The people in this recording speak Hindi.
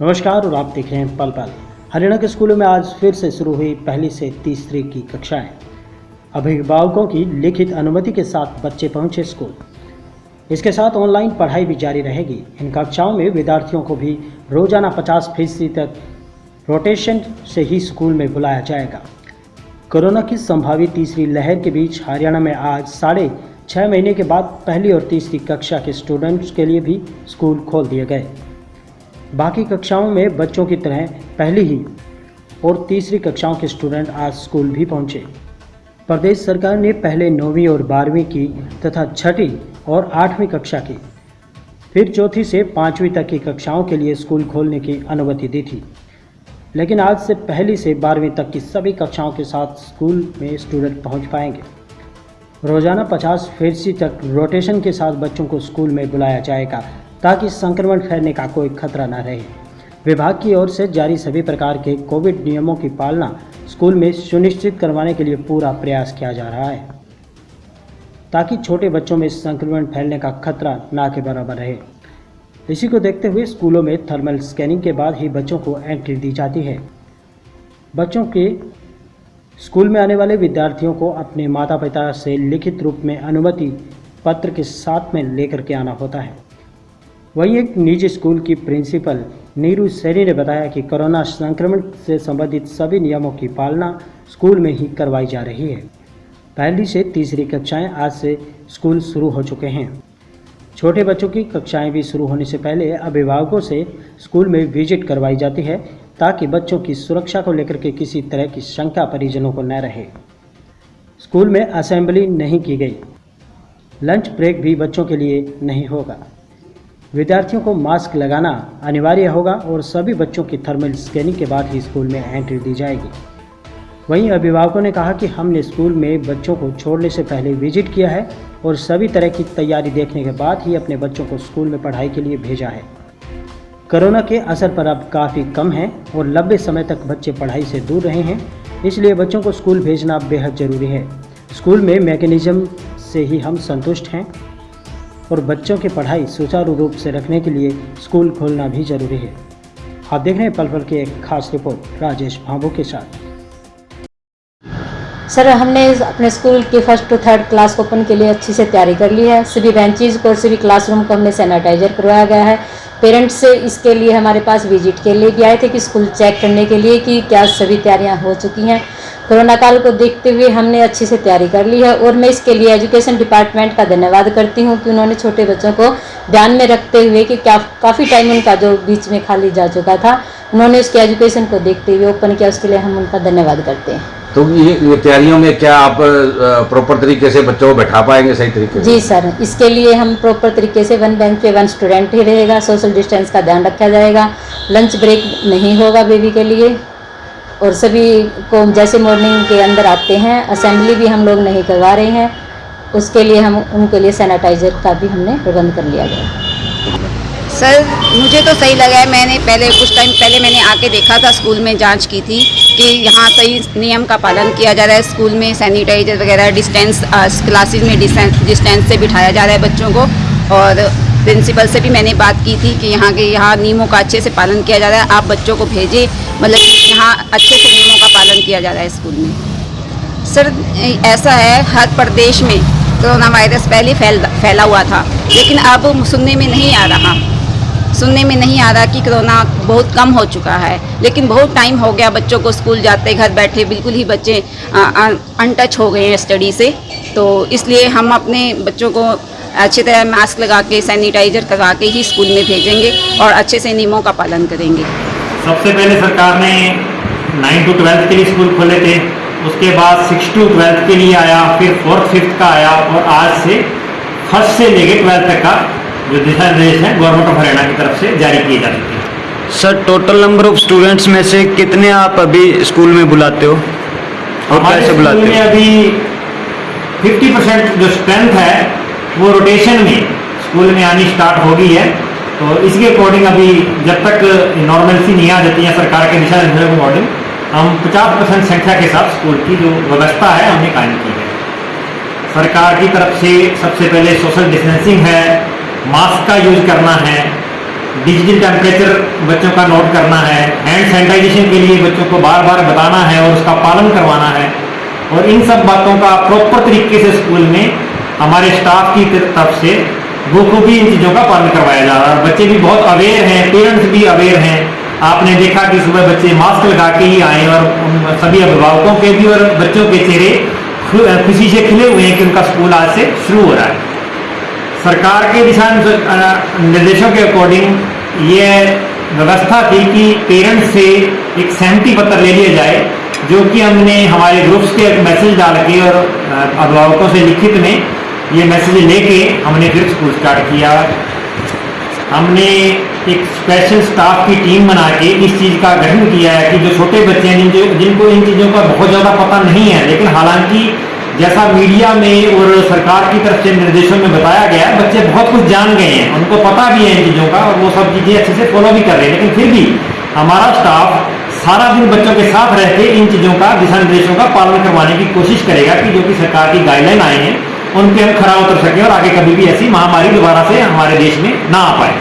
नमस्कार, और आप देख रहे हैं पल पल। हरियाणा के स्कूलों में आज फिर से शुरू हुई पहली से तीसरी की कक्षाएँ। अभिभावकों की लिखित अनुमति के साथ बच्चे पहुँचे स्कूल। इसके साथ ऑनलाइन पढ़ाई भी जारी रहेगी। इन कक्षाओं में विद्यार्थियों को भी रोज़ाना 50 फ़ीसदी तक रोटेशन से ही स्कूल में बुलाया जाएगा। कोरोना की संभावित तीसरी लहर के बीच हरियाणा में आज साढ़े छः महीने के बाद पहली और तीसरी कक्षा के स्टूडेंट्स के लिए भी स्कूल खोल दिए गए। बाकी कक्षाओं में बच्चों की तरह पहली ही और तीसरी कक्षाओं के स्टूडेंट आज स्कूल भी पहुँचे। प्रदेश सरकार ने पहले नौवीं और बारहवीं की तथा छठी और आठवीं कक्षा की, फिर चौथी से पाँचवीं तक की कक्षाओं के लिए स्कूल खोलने की अनुमति दी थी। लेकिन आज से पहली से बारहवीं तक की सभी कक्षाओं के साथ स्कूल में स्टूडेंट पहुँच पाएँगे। रोज़ाना 50 फ़ीसदी तक रोटेशन के साथ बच्चों को स्कूल में बुलाया जाएगा। ताकि संक्रमण फैलने का कोई खतरा न रहे। विभाग की ओर से जारी सभी प्रकार के कोविड नियमों की पालना स्कूल में सुनिश्चित करवाने के लिए पूरा प्रयास किया जा रहा है, ताकि छोटे बच्चों में संक्रमण फैलने का खतरा ना के बराबर रहे। इसी को देखते हुए स्कूलों में थर्मल स्कैनिंग के बाद ही बच्चों को एंट्री दी जाती है। बच्चों के स्कूल में आने वाले विद्यार्थियों को अपने माता पिता से लिखित रूप में अनुमति पत्र के साथ में लेकर के आना होता है। वहीं एक निजी स्कूल की प्रिंसिपल नीरू सैनी ने बताया कि कोरोना संक्रमण से संबंधित सभी नियमों की पालना स्कूल में ही करवाई जा रही है। पहली से तीसरी कक्षाएँ आज से स्कूल शुरू हो चुके हैं। छोटे बच्चों की कक्षाएँ भी शुरू होने से पहले अभिभावकों से स्कूल में विज़िट करवाई जाती है ताकि बच्चों की सुरक्षा को लेकर के किसी तरह की शंका परिजनों को न रहे। स्कूल में असेंबली नहीं की गई। लंच ब्रेक भी बच्चों के लिए नहीं होगा। विद्यार्थियों को मास्क लगाना अनिवार्य होगा और सभी बच्चों की थर्मल स्कैनिंग के बाद ही स्कूल में एंट्री दी जाएगी। वहीं अभिभावकों ने कहा कि हमने स्कूल में बच्चों को छोड़ने से पहले विज़िट किया है और सभी तरह की तैयारी देखने के बाद ही अपने बच्चों को स्कूल में पढ़ाई के लिए भेजा है। कोरोना के असर पर अब काफ़ी कम है और लंबे समय तक बच्चे पढ़ाई से दूर रहे हैं, इसलिए बच्चों को स्कूल भेजना बेहद ज़रूरी है। स्कूल में मैकेनिज्म से ही हम संतुष्ट हैं। और बच्चों की पढ़ाई सुचारू रूप से रखने के लिए स्कूल खोलना भी ज़रूरी है। आप देख रहे हैं पल पल की एक खास रिपोर्ट, राजेश भाभू के साथ। सर, हमने अपने स्कूल के first to third class open के लिए अच्छी से तैयारी कर ली है। सभी बेंचेज को, सभी क्लासरूम को हमने सैनिटाइजर करवाया गया है। पेरेंट्स से इसके लिए हमारे पास विज़िट के लिए भी आए थे कि स्कूल चेक करने के लिए कि क्या सभी तैयारियाँ हो चुकी हैं। कोरोना काल को देखते हुए हमने अच्छी से तैयारी कर ली है और मैं इसके लिए एजुकेशन डिपार्टमेंट का धन्यवाद करती हूँ कि उन्होंने छोटे बच्चों को ध्यान में रखते हुए कि क्या काफ़ी टाइम उनका जो बीच में खाली जा चुका था उन्होंने उसके एजुकेशन को देखते हुए ओपन किया उसके लिए हम उनका धन्यवाद करते हैं। तो ये तैयारियों में क्या आप प्रॉपर तरीके से बच्चों को बैठा पाएँगे सही तरीके जी सर इसके लिए हम प्रॉपर तरीके से वन बेंच पे वन स्टूडेंट ही रहेगा सोशल डिस्टेंस का ध्यान रखा जाएगा लंच ब्रेक नहीं होगा बेबी के लिए। और सभी को जैसे मॉर्निंग के अंदर आते हैं असेंबली भी हम लोग नहीं करवा रहे हैं, उसके लिए हम, उनके लिए सैनिटाइजर का भी हमने प्रबंध कर लिया गया। सर, मुझे तो सही लगा है, मैंने पहले, कुछ टाइम पहले मैंने आके देखा था, स्कूल में जाँच की थी कि यहाँ सही नियम का पालन किया जा रहा है, स्कूल में सैनिटाइजर वगैरह डिस्टेंस क्लासेस में डिस्टेंस से बिठाया जा रहा है बच्चों को, और प्रिंसिपल से भी मैंने बात की थी कि यहाँ के यहाँ नियमों का अच्छे से पालन किया जा रहा है। आप बच्चों को भेजें मतलब यहाँ अच्छे से नियमों का पालन किया जा रहा है स्कूल में। सर, ऐसा है, हर प्रदेश में कोरोना वायरस पहले फैल, फैला हुआ था, लेकिन अब सुनने में नहीं आ रहा। सुनने में नहीं आ रहा कि कोरोना बहुत कम हो चुका है, लेकिन बहुत टाइम हो गया बच्चों को स्कूल जाते, घर बैठे बिल्कुल ही बच्चे अनटच हो गए हैं स्टडी से। तो इसलिए हम अपने बच्चों को अच्छी तरह मास्क लगा के सैनिटाइजर करवा के ही स्कूल में भेजेंगे और अच्छे से नियमों का पालन करेंगे। सबसे पहले सरकार ने नाइन टू ट्वेल्थ के लिए स्कूल खोले थे उसके बाद सिक्स टू ट्वेल्थ के लिए आया फिर फोर्थ फिफ्थ का आया और आज से फ़र्स्ट से लेके ट्वेल्थ तक का जो दिशा निर्देश है गवर्नमेंट ऑफ़ हरियाणा की तरफ़ से जारी किए जा चुके हैं। Sir total number of students में से कितने आप अभी स्कूल में बुलाते हो? और कैसे बुलाते हो? अभी 50 परसेंट जो स्ट्रेंथ है वो रोटेशन में स्कूल में आनी स्टार्ट हो गई है। तो इसके अकॉर्डिंग अभी जब तक नॉर्मलसी नहीं आ जाती है सरकार के दिशा निर्देशों के अकॉर्डिंग हम 50 परसेंट संख्या के साथ स्कूल की जो व्यवस्था है हमने कायम की है। सरकार की तरफ़ से सबसे पहले सोशल डिस्टेंसिंग है मास्क का यूज़ करना है डिजिटल टेम्परेचर बच्चों का नोट करना है हैंड सैनिटाइजेशन के लिए बच्चों को बार बार बताना है और उसका पालन करवाना है। और इन सब बातों का प्रॉपर तरीके से स्कूल में हमारे स्टाफ की तरफ़ से बखूबी इन चीज़ों का पालन करवाया जा रहा है। बच्चे भी बहुत अवेयर हैं पेरेंट्स भी अवेयर हैं। आपने देखा कि सुबह बच्चे मास्क लगा के ही आए और सभी अभिभावकों के भी और बच्चों के चेहरे खुशी से खिले हुए हैं कि उनका स्कूल आज से शुरू हो रहा है। सरकार के दिशा निर्देशों के अकॉर्डिंग ये व्यवस्था थी कि पेरेंट्स से एक सहमति पत्र ले लिया जाए, जो कि हमने हमारे ग्रुप्स के एक मैसेज डाल के और अभिभावकों से लिखित में ये मैसेज लेके हमने फिर स्कूल स्टार्ट किया। हमने एक स्पेशल स्टाफ की टीम बना के इस चीज़ का गठन किया है कि जो छोटे बच्चे हैं जिन जिनको इन चीज़ों का बहुत ज़्यादा पता नहीं है, लेकिन हालाँकि जैसा मीडिया में और सरकार की तरफ़ से निर्देशों में बताया गया है, बच्चे बहुत कुछ जान गए हैं, उनको पता भी है इन चीज़ों का और वो सब चीज़ें अच्छे से फॉलो भी कर रहे हैं। लेकिन फिर भी हमारा स्टाफ सारा दिन बच्चों के साथ रह के इन चीज़ों का दिशा निर्देशों का पालन करवाने की कोशिश करेगा कि जो कि सरकार की गाइडलाइन आए हैं उन पे हम खरा उतर सकें और आगे कभी भी ऐसी महामारी दोबारा से हमारे देश में ना आ पाए।